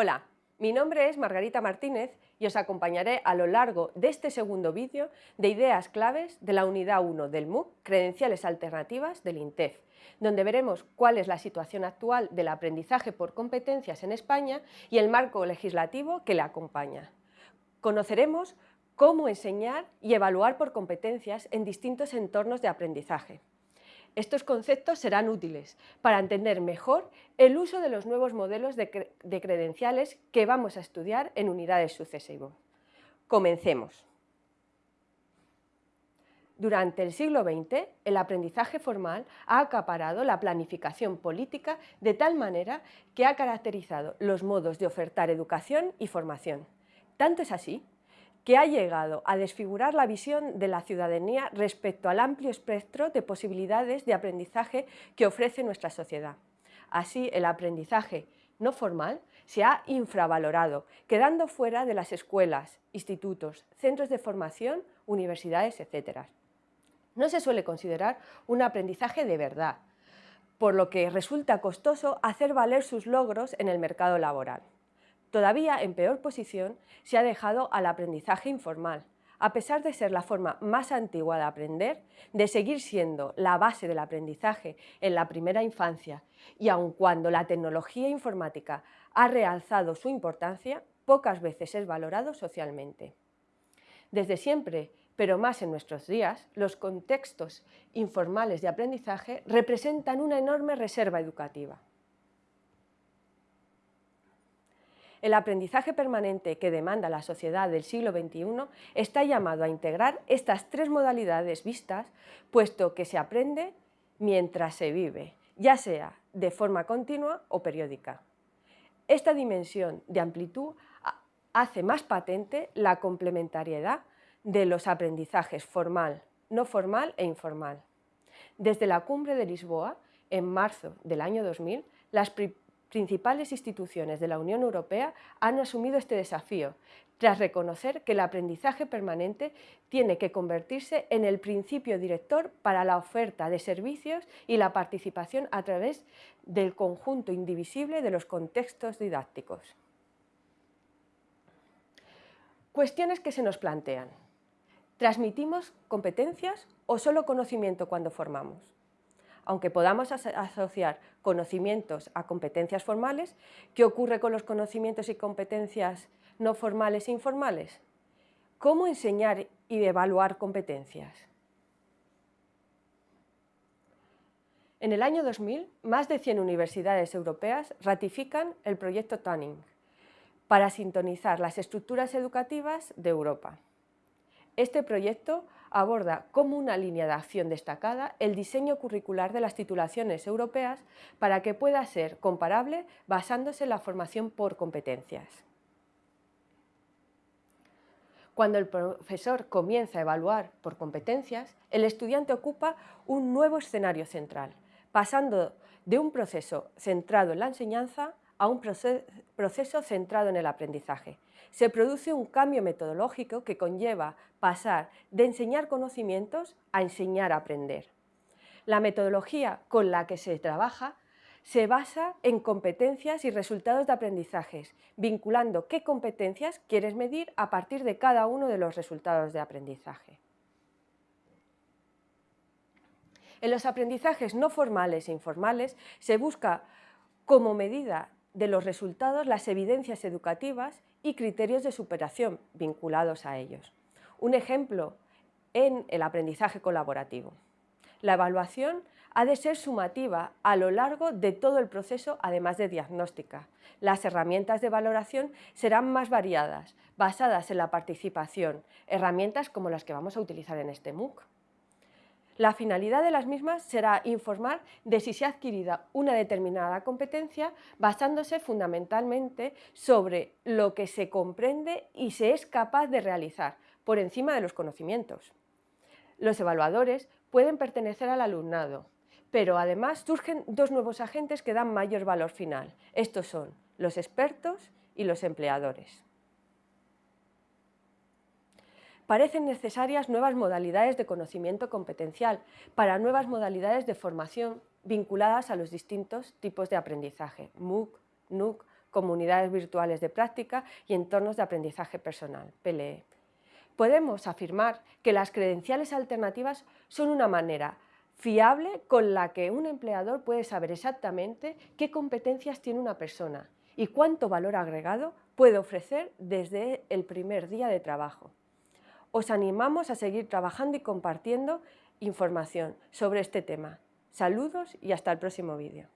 Hola, mi nombre es Margarita Martínez y os acompañaré a lo largo de este segundo vídeo de ideas claves de la unidad 1 del MOOC Credenciales Alternativas del INTEF, donde veremos cuál es la situación actual del aprendizaje por competencias en España y el marco legislativo que le acompaña. Conoceremos cómo enseñar y evaluar por competencias en distintos entornos de aprendizaje. Estos conceptos serán útiles para entender mejor el uso de los nuevos modelos de, credenciales que vamos a estudiar en unidades sucesivas. Comencemos. Durante el siglo XX, el aprendizaje formal ha acaparado la planificación política de tal manera que ha caracterizado los modos de ofertar educación y formación. Tanto es así que ha llegado a desfigurar la visión de la ciudadanía respecto al amplio espectro de posibilidades de aprendizaje que ofrece nuestra sociedad. Así, el aprendizaje no formal se ha infravalorado, quedando fuera de las escuelas, institutos, centros de formación, universidades, etc. No se suele considerar un aprendizaje de verdad, por lo que resulta costoso hacer valer sus logros en el mercado laboral. Todavía en peor posición se ha dejado al aprendizaje informal, a pesar de ser la forma más antigua de aprender, de seguir siendo la base del aprendizaje en la primera infancia y aun cuando la tecnología informática ha realzado su importancia, pocas veces es valorado socialmente. Desde siempre, pero más en nuestros días, los contextos informales de aprendizaje representan una enorme reserva educativa. El aprendizaje permanente que demanda la sociedad del siglo XXI está llamado a integrar estas tres modalidades vistas, puesto que se aprende mientras se vive, ya sea de forma continua o periódica. Esta dimensión de amplitud hace más patente la complementariedad de los aprendizajes formal, no formal e informal. Desde la cumbre de Lisboa, en marzo del año 2000, las principales instituciones de la Unión Europea han asumido este desafío, tras reconocer que el aprendizaje permanente tiene que convertirse en el principio director para la oferta de servicios y la participación a través del conjunto indivisible de los contextos didácticos. Cuestiones que se nos plantean. ¿Transmitimos competencias o solo conocimiento cuando formamos? Aunque podamos asociar conocimientos a competencias formales, ¿qué ocurre con los conocimientos y competencias no formales e informales? ¿Cómo enseñar y evaluar competencias? En el año 2000, más de 100 universidades europeas ratifican el proyecto Tuning para sintonizar las estructuras educativas de Europa. Este proyecto aborda como una línea de acción destacada el diseño curricular de las titulaciones europeas para que pueda ser comparable basándose en la formación por competencias. Cuando el profesor comienza a evaluar por competencias, el estudiante ocupa un nuevo escenario central, pasando de un proceso centrado en la enseñanza a un proceso centrado en el aprendizaje. Se produce un cambio metodológico que conlleva pasar de enseñar conocimientos a enseñar a aprender. La metodología con la que se trabaja se basa en competencias y resultados de aprendizajes, vinculando qué competencias quieres medir a partir de cada uno de los resultados de aprendizaje. En los aprendizajes no formales e informales se busca como medida de los resultados las evidencias educativas y criterios de superación vinculados a ellos. Un ejemplo en el aprendizaje colaborativo. La evaluación ha de ser sumativa a lo largo de todo el proceso, además de diagnóstica. Las herramientas de valoración serán más variadas, basadas en la participación, herramientas como las que vamos a utilizar en este MOOC. La finalidad de las mismas será informar de si se ha adquirido una determinada competencia basándose fundamentalmente sobre lo que se comprende y se es capaz de realizar, por encima de los conocimientos. Los evaluadores pueden pertenecer al alumnado, pero además surgen dos nuevos agentes que dan mayor valor final. Estos son los expertos y los empleadores parecen necesarias nuevas modalidades de conocimiento competencial para nuevas modalidades de formación vinculadas a los distintos tipos de aprendizaje, MOOC, NUC, comunidades virtuales de práctica y entornos de aprendizaje personal, PLE. Podemos afirmar que las credenciales alternativas son una manera fiable con la que un empleador puede saber exactamente qué competencias tiene una persona y cuánto valor agregado puede ofrecer desde el primer día de trabajo. Os animamos a seguir trabajando y compartiendo información sobre este tema. Saludos y hasta el próximo vídeo.